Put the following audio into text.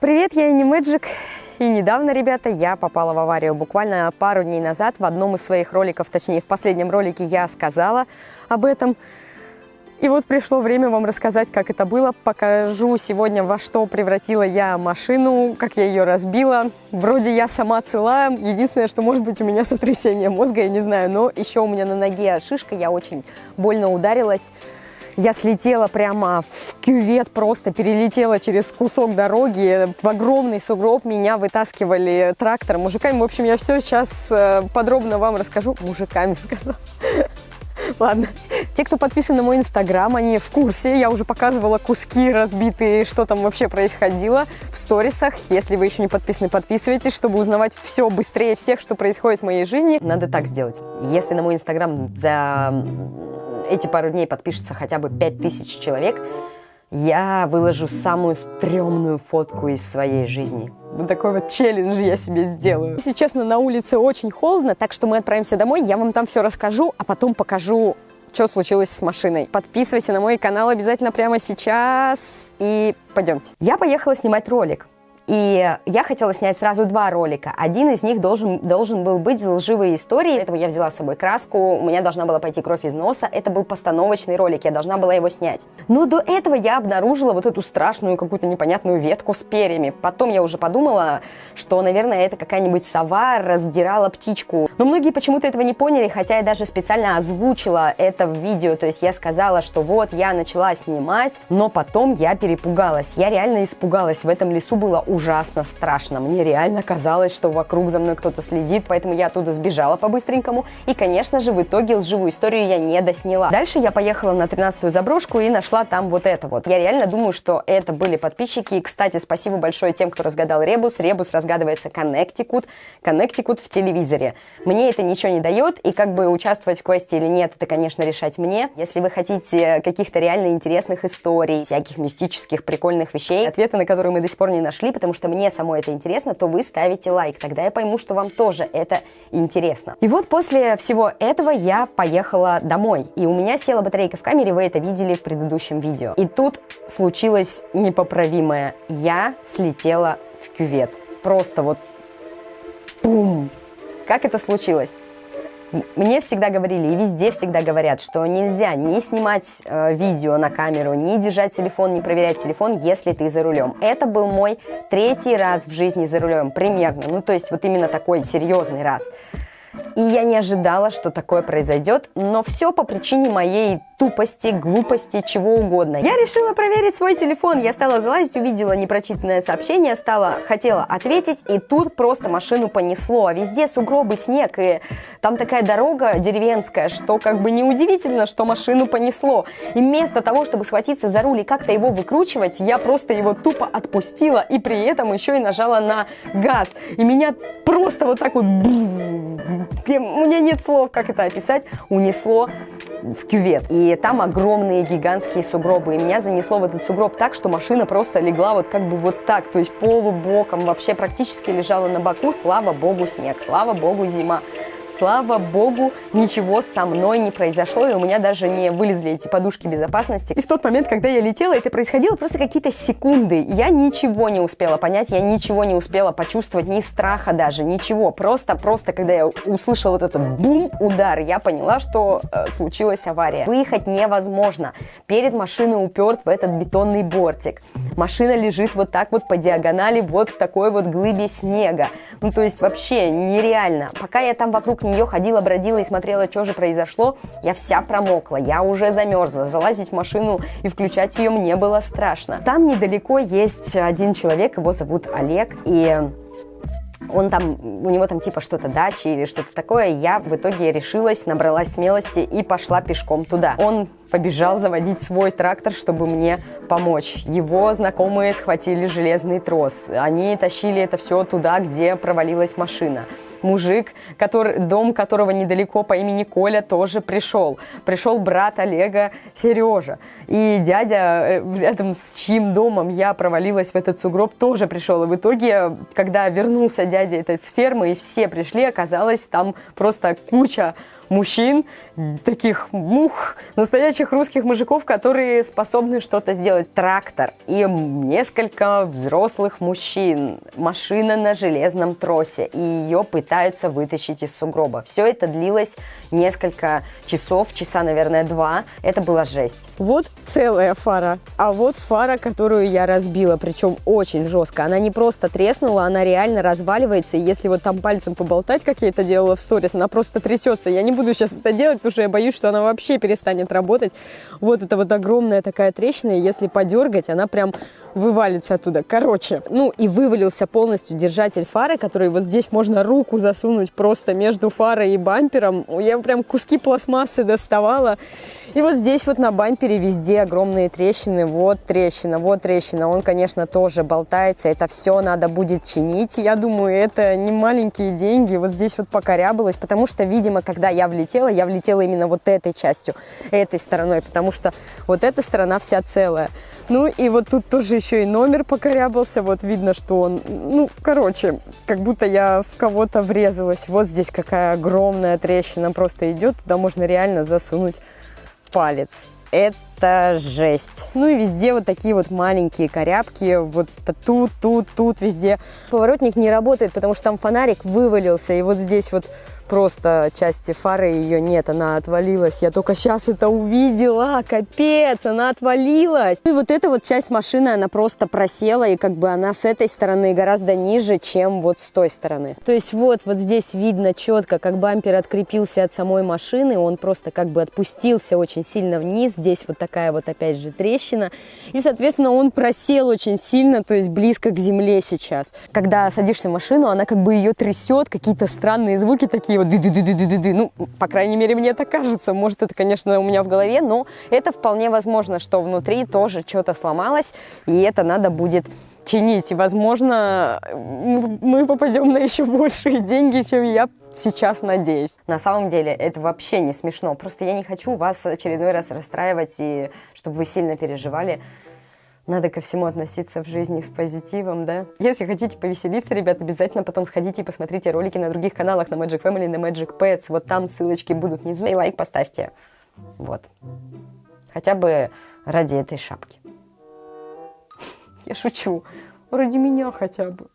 Привет, я Ини Мэджик. И недавно, ребята, я попала в аварию. Буквально пару дней назад в одном из своих роликов, точнее в последнем ролике я сказала об этом. И вот пришло время вам рассказать, как это было. Покажу сегодня, во что превратила я машину, как я ее разбила. Вроде я сама цела. Единственное, что может быть у меня сотрясение мозга, я не знаю. Но еще у меня на ноге шишка, я очень больно ударилась. Я слетела прямо в кювет, просто перелетела через кусок дороги, в огромный сугроб, меня вытаскивали трактором, мужиками. В общем, я все сейчас э, подробно вам расскажу. Мужиками сказала. Ладно. Те, кто подписан на мой инстаграм, они в курсе. Я уже показывала куски разбитые, что там вообще происходило в сторисах. Если вы еще не подписаны, подписывайтесь, чтобы узнавать все быстрее всех, что происходит в моей жизни. Надо так сделать. Если на мой инстаграм за эти пару дней подпишется хотя бы 5000 человек, я выложу самую стрёмную фотку из своей жизни. Вот такой вот челлендж я себе сделаю. Если честно, на улице очень холодно, так что мы отправимся домой, я вам там все расскажу, а потом покажу, что случилось с машиной. Подписывайся на мой канал обязательно прямо сейчас и пойдемте. Я поехала снимать ролик. И я хотела снять сразу два ролика. Один из них должен, должен был быть лживые истории. Поэтому я взяла с собой краску, у меня должна была пойти кровь из носа. Это был постановочный ролик, я должна была его снять. Но до этого я обнаружила вот эту страшную какую-то непонятную ветку с перьями. Потом я уже подумала, что, наверное, это какая-нибудь сова раздирала птичку. Но многие почему-то этого не поняли, хотя я даже специально озвучила это в видео. То есть я сказала, что вот я начала снимать, но потом я перепугалась. Я реально испугалась. В этом лесу было ужасно страшно. Мне реально казалось, что вокруг за мной кто-то следит, поэтому я оттуда сбежала по-быстренькому. И, конечно же, в итоге лживую историю я не досняла. Дальше я поехала на 13-ю заброшку и нашла там вот это вот. Я реально думаю, что это были подписчики. И, кстати, спасибо большое тем, кто разгадал ребус. Ребус разгадывается Connecticut. Connecticut в телевизоре. Мне это ничего не дает, и как бы участвовать в квесте или нет, это, конечно, решать мне. Если вы хотите каких-то реально интересных историй, всяких мистических, прикольных вещей, ответы на которые мы до сих пор не нашли, потому что мне самой это интересно, то вы ставите лайк. Тогда я пойму, что вам тоже это интересно. И вот после всего этого я поехала домой. И у меня села батарейка в камере, вы это видели в предыдущем видео. И тут случилось непоправимое. Я слетела в кювет. Просто вот бум! Как это случилось? Мне всегда говорили, и везде всегда говорят, что нельзя не снимать э, видео на камеру, не держать телефон, не проверять телефон, если ты за рулем. Это был мой третий раз в жизни за рулем, примерно. Ну, то есть вот именно такой серьезный раз. И я не ожидала, что такое произойдет, но все по причине моей тупости, глупости, чего угодно. Я решила проверить свой телефон. Я стала залазить, увидела непрочитанное сообщение, стала, хотела ответить, и тут просто машину понесло. А везде сугробы, снег, и там такая дорога деревенская, что как бы неудивительно, что машину понесло. И вместо того, чтобы схватиться за руль и как-то его выкручивать, я просто его тупо отпустила, и при этом еще и нажала на газ. И меня просто вот так вот у меня нет слов, как это описать, унесло в кювет. И там огромные гигантские сугробы. И меня занесло в этот сугроб так, что машина просто легла вот как бы вот так, то есть полубоком, вообще практически лежала на боку. Слава богу, снег, слава богу, зима. Слава богу, ничего со мной не произошло, и у меня даже не вылезли эти подушки безопасности. И в тот момент, когда я летела, это происходило просто какие-то секунды. Я ничего не успела понять, я ничего не успела почувствовать, ни страха даже, ничего. Просто, просто, когда я услышала вот этот бум-удар, я поняла, что э, случилась авария. Выехать невозможно. Перед машиной уперт в этот бетонный бортик. Машина лежит вот так вот по диагонали, вот в такой вот глыбе снега. Ну, то есть вообще нереально. Пока я там вокруг нее ходила, бродила и смотрела, что же произошло, я вся промокла, я уже замерзла. Залазить в машину и включать ее мне было страшно. Там недалеко есть один человек, его зовут Олег, и он там, у него там типа что-то дачи или что-то такое. Я в итоге решилась, набралась смелости и пошла пешком туда. Он побежал заводить свой трактор, чтобы мне помочь. Его знакомые схватили железный трос. Они тащили это все туда, где провалилась машина. Мужик, который, дом которого недалеко по имени Коля, тоже пришел. Пришел брат Олега Сережа. И дядя, э, рядом с чьим домом я провалилась в этот сугроб, тоже пришел. И в итоге, когда вернулся дядя этот с фермы, и все пришли, оказалось там просто куча мужчин, таких мух, настоящих русских мужиков, которые способны что-то сделать. Трактор и несколько взрослых мужчин, машина на железном тросе, и ее пытаются вытащить из сугроба. Все это длилось несколько часов, часа, наверное, два. Это была жесть. Вот целая фара, а вот фара, которую я разбила, причем очень жестко. Она не просто треснула, она реально разваливается, и если вот там пальцем поболтать, как я это делала в сторис, она просто трясется. Я не буду сейчас это делать, что я боюсь, что она вообще перестанет работать. Вот это вот огромная такая трещина, и если подергать, она прям вывалится оттуда. Короче, ну и вывалился полностью держатель фары, который вот здесь можно руку засунуть просто между фарой и бампером. Я прям куски пластмассы доставала. И вот здесь вот на бампере везде огромные трещины. Вот трещина, вот трещина. Он, конечно, тоже болтается. Это все надо будет чинить. Я думаю, это не маленькие деньги. Вот здесь вот покорябалось, потому что, видимо, когда я влетела, я влетела именно вот этой частью, этой стороной, потому что вот эта сторона вся целая. Ну и вот тут тоже еще и номер покорябался. Вот видно, что он, ну, короче, как будто я в кого-то врезалась. Вот здесь какая огромная трещина просто идет. Туда можно реально засунуть палец. Это жесть. Ну и везде вот такие вот маленькие корябки. Вот тут, тут, тут, везде. Поворотник не работает, потому что там фонарик вывалился. И вот здесь вот просто части фары ее нет, она отвалилась. Я только сейчас это увидела, капец, она отвалилась. И вот эта вот часть машины, она просто просела, и как бы она с этой стороны гораздо ниже, чем вот с той стороны. То есть вот, вот здесь видно четко, как бампер открепился от самой машины, он просто как бы отпустился очень сильно вниз. Здесь вот такая вот опять же трещина. И, соответственно, он просел очень сильно, то есть близко к земле сейчас. Когда садишься в машину, она как бы ее трясет, какие-то странные звуки такие вот ды ды ды ды ды ды ды Ну, по крайней мере, мне так кажется. Может, это, конечно, у меня в голове, но это вполне возможно, что внутри тоже что-то сломалось, и это надо будет чинить. И, возможно, мы попадем на еще большие деньги, чем я сейчас надеюсь. На самом деле это вообще не смешно. Просто я не хочу вас очередной раз расстраивать, и чтобы вы сильно переживали надо ко всему относиться в жизни с позитивом, да. Если хотите повеселиться, ребят, обязательно потом сходите и посмотрите ролики на других каналах, на Magic Family, на Magic Pets. Вот там ссылочки будут внизу. И лайк поставьте. Вот. Хотя бы ради этой шапки. Я шучу. Ради меня хотя бы.